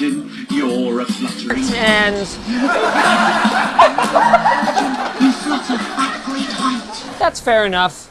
imagine you're a fluttering. And You flutter at great height. that's fair enough.